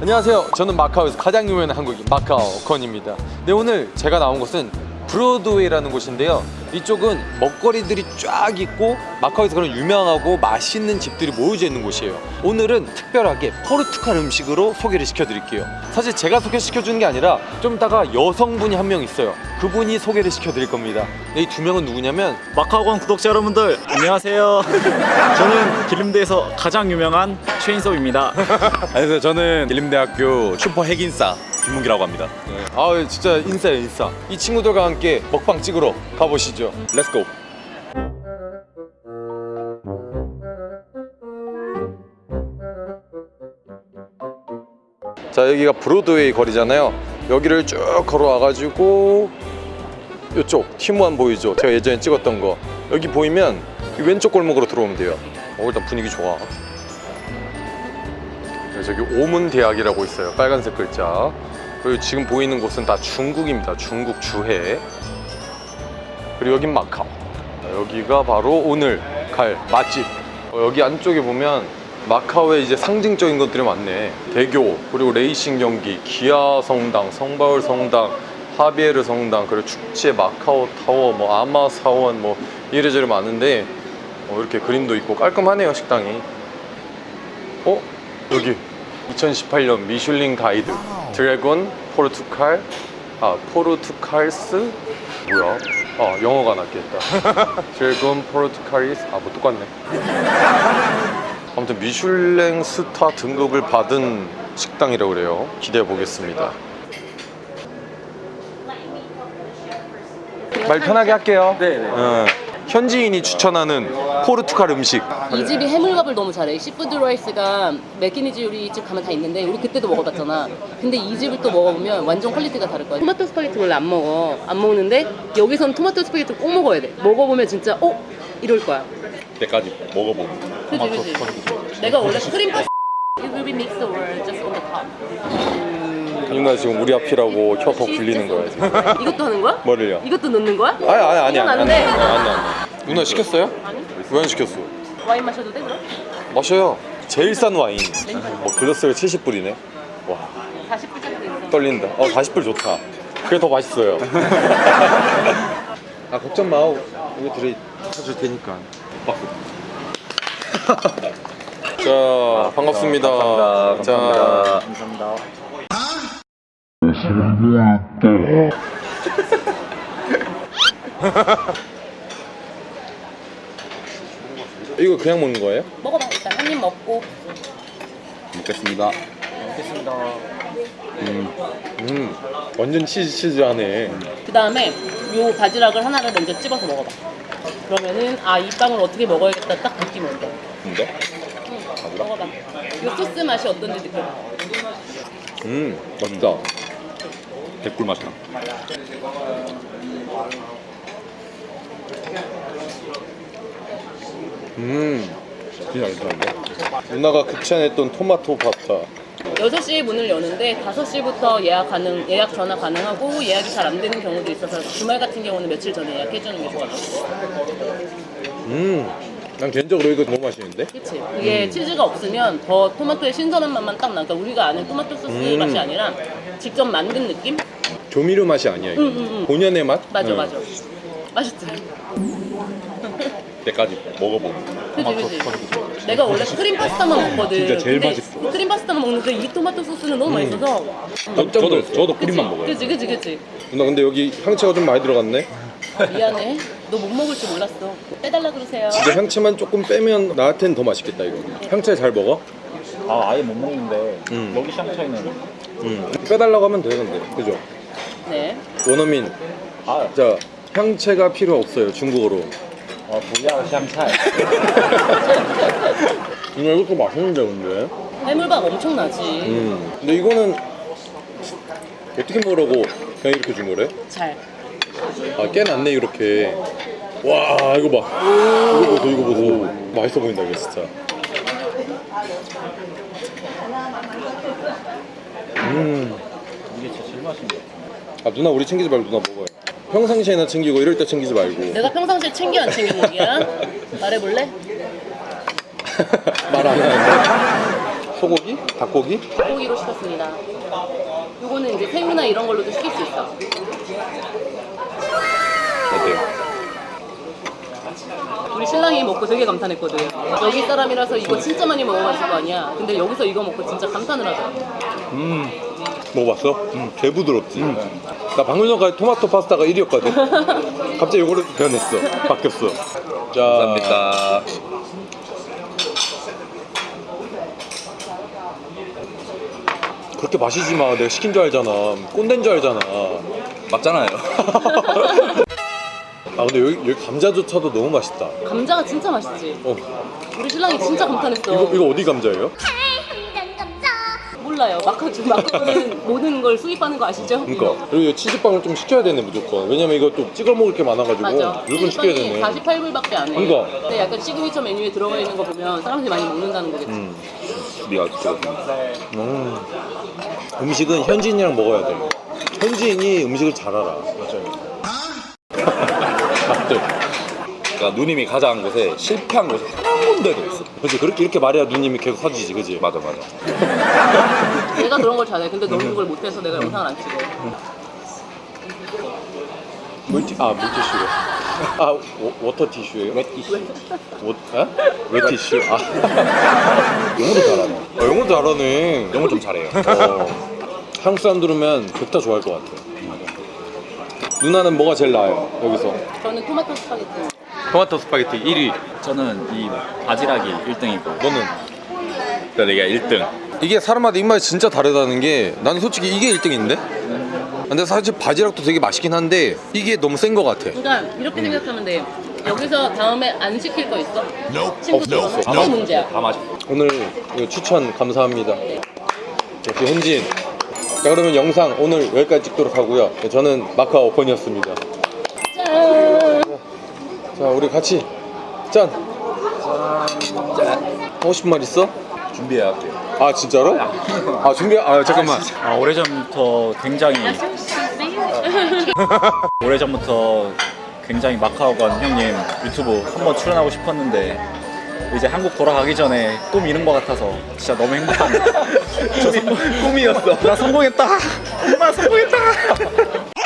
안녕하세요. 저는 마카오에서 가장 유명한 한국인 마카오 건입니다. 네 오늘 제가 나온 곳은 브로드웨이라는 곳인데요. 이쪽은 먹거리들이 쫙 있고 마카오에서 그런 유명하고 맛있는 집들이 모여져 있는 곳이에요. 오늘은 특별하게 포르투갈 음식으로 소개를 시켜드릴게요. 사실 제가 소개시켜주는 게 아니라 좀 이따가 여성분이 한 명 있어요. 그분이 소개를 시켜드릴 겁니다. 네, 이두 명은 누구냐면 마카오관 구독자 여러분들 안녕하세요 저는 길림대에서 가장 유명한 최인섭입니다 안녕하세요. 저는 길림대학교 슈퍼 핵인싸 김문기라고 합니다. 네. 아 진짜 인싸예요 인싸. 이 친구들과 함께 먹방 찍으러 가보시죠. Let's go. 자 여기가 브로드웨이 거리잖아요 여기를 쭉 걸어와가지고 이쪽 티모안 보이죠 제가 예전에 찍었던 거 여기 보이면 이 왼쪽 골목으로 들어오면 돼요 어, 일단 분위기 좋아 네, 저기 오문대학이라고 있어요. 빨간색 글자. 그리고 지금 보이는 곳은 다 중국입니다. 중국 주해. 그리고 여긴 마카오. 자, 여기가 바로 오늘 갈 맛집. 어, 여기 안쪽에 보면 마카오에 이제 상징적인 것들이 많네. 대교 그리고 레이싱 경기 기아 성당 성바울 성당 하비에르 성당 그리고 축제 마카오 타워 뭐 아마 사원 뭐 이래저래 많은데 어, 이렇게 그림도 있고 깔끔하네요 식당이. 어? 여기 2018년 미슐린 가이드 Dragon 포르투칼 아 포르투칼스 뭐야? 아 영어가 낫겠다. Dragon Portuguese 아뭐 똑같네. 아무튼 미슐랭 스타 등급을 받은 식당이라고 그래요. 기대해 보겠습니다. 말 편하게 할게요. 네네. 어, 현지인이 추천하는 포르투갈 음식 이 집이 해물밥을 너무 잘해. seafood rice가 Macanese 요리 집 가면 다 있는데 우리 그때도 먹어봤잖아. 근데 이 집을 또 먹어보면 완전 quality가 다를 거야. 토마토 스파게티 원래 안 먹어. 안 먹는데 여기선 토마토 스파게티 꼭 먹어야 돼. 먹어보면 진짜 어? 이럴 거야. 때까지 먹어보고. 그지 그지. 내가 원래 크림 파스 It will be mixed or just on the top. 누나 지금 우리 앞이라고 혀더 굴리는 거야 지금 이것도 하는 거야? 뭐를요? 이것도 넣는 거야? 아니 아니 아니 이건 아니 안 돼. 아니 아니 아니 누나 시켰어요? 아니. 왜 안 시켰어? 와인 마셔도 돼 그럼? 마셔요. 제일 싼 와인. 뭐 글라스가 70불이네. 와. 40불짜리도 있어. 떨린다. 어 40불 좋다. 그게 더 맛있어요. 아 걱정 마. 이거 들이 사줄 테니까. 자 반갑습니다. 자. 감사합니다 이거 그냥 먹는 거예요? 먹어봐 일단 한 입 먹고 먹겠습니다. 음 완전 치즈 치즈하네 그 다음에 요 바지락을 하나를 먼저 찝어서 먹어봐. 그러면은 아 이 빵을 어떻게 먹어야겠다 딱 느낌이 온다. 근데? 응, 먹어봐. 요 소스 맛이 어떤지 느껴봐. 음 맛있다 개꿀 맛이다. 음 진짜 맛있는데 누나가 극찬했던 토마토 파스타 6시에 문을 여는데 5시부터 예약 가능, 예약 전화 가능하고 예약이 잘 안 되는 경우도 있어서 주말 같은 경우는 며칠 전에 예약해주는 게 좋아. 음난 개인적으로 이거 너무 맛있는데 그치? 그게 치즈가 없으면 더 토마토의 신선한 맛만 딱 나. 그러니까 우리가 아는 토마토 소스 음. 맛이 아니라 직접 만든 느낌? 조미료 맛이 아니야 이거 응, 응, 응. 본연의 맛? 맞아, 응. 맞아. 맛있지? 때까지 먹어보고. 그지 그지 내가 원래 크림 파스타만 먹거든. 진짜 제일 근데 맛있어. 크림 파스타만 먹는 데 이 토마토 소스는 너무 맛있어서. 저, 저도 저도 그치 크림만 먹어요. 그지 그지 그지 누나 근데 여기 향채가 좀 많이 들어갔네. 미안해. 너 못 먹을 줄 몰랐어. 빼달라 그러세요. 진짜 향채만 조금 빼면 나한테는 더 맛있겠다 이거. 향채 잘 먹어? 아 아예 못 먹는데 음. 여기 샹차이는 음. 빼달라고 하면 되는데 그죠? 네. 원어민. 아, 자 향채가 필요 없어요 중국어로 어, 부야 샹차이 누나 이것도 맛있는데 근데? 해물밥 엄청나지. 음. 근데 이거는 어떻게 먹으라고 그냥 이렇게 준 거래? 잘. 아 깨놨네 이렇게. 와 이거 봐. 이거 보소 이거 보소. 맛있어 보인다 이거 진짜. 음. 이게 진짜 제일 맛있는 거아 누나 우리 챙기지 말고 누나 먹어요 평상시에나 챙기고 이럴 때 챙기지 말고 내가 평상시에 챙겨 안 챙겨 먹이야 말해볼래? 말 안 하는데 소고기? 닭고기? 고기로 시켰습니다. 요거는 이제 새우나 이런 걸로도 시킬 수 있어. 어때요? 우리 신랑이 먹고 되게 감탄했거든. 여기 사람이라서 이거 진짜 많이 먹어봤을 거 아니야. 근데 여기서 이거 먹고 진짜 감탄을 하더라. 음 먹어봤어? 음 개 부드럽지 나 방금 전까지 토마토 파스타가 1위였거든 갑자기 요거로 변했어 바뀌었어 자 감사합니다. 그렇게 마시지 마 내가 시킨 줄 알잖아 꼰대인 줄 알잖아 맞잖아요. 아 근데 여기, 여기 감자조차도 너무 맛있다 감자가 진짜 맛있지. 어 우리 신랑이 진짜 감탄했어. 이거, 이거 어디 감자예요? 몰라요. 마카주 마카오는 모든 걸 수입하는 거 아시죠? 그러니까 그리고 이 치즈빵을 좀 시켜야 되네 무조건 왜냐면 이거 또 찍어 먹을 게 많아가지고 맞아. 무조건 시켜야 되네 48불밖에 안 해. 그러니까. 근데 약간 시그니처 메뉴에 들어가 있는 거 보면 사람들이 많이 먹는다는 거겠지. 음. 우리가 찍었습니다. 음. 음식은 현지인이랑 먹어야 돼 현지인이 음식을 잘 알아 맞아요 맞대 그러니까 누님이 가자한 곳에 실패한 곳이 한 군데도 없어. 그렇지 그렇게 이렇게 말해야 누님이 계속 사주지 그지 맞아 맞아. 내가 그런 걸 잘해. 근데 너는 그걸 못해서 내가 영상을 안 찍어. 물티 아 물티슈래 아 워, 워터 티슈예요? wet tissue. 워, 에? wet tissue 아 영어도 잘하네 어, 영어도 잘하네 영어 좀 잘해요. 어, 한국 사람 들으면 백다 좋아할 것 같아 누나는 뭐가 제일 나아요 여기서 저는 토마토 스파게티. 토마토 스파게티 1위 저는 이 바지락이 1등이고 너는? 내가 1등. 이게 사람마다 입맛이 진짜 다르다는 게 나는 솔직히 이게 1등인데? 근데 사실 바지락도 되게 맛있긴 한데 이게 너무 센것 같아 그러니까 이렇게 생각하면 돼. 여기서 다음에 안 시킬 거 있어? 친구들 없어, 없어. 그게 문제야. 다 맛있어. 오늘 추천 감사합니다 역시 현지인 자 그러면 영상 오늘 여기까지 찍도록 하고요 저는 마카오 번이었습니다 짠. 자 우리 같이 짠! 하고 싶은 말 있어? 준비해야 할게요. 아 진짜로? 아 준비 아 잠깐만 아, 오래전부터 굉장히 오래전부터 굉장히 마카오 간 형님 유튜브 한번 출연하고 싶었는데 이제 한국 돌아가기 전에 꿈 이룬 것 같아서 진짜 너무 행복합니다. 저 성공, 꿈이었어. 나 성공했다. 엄마 성공했다.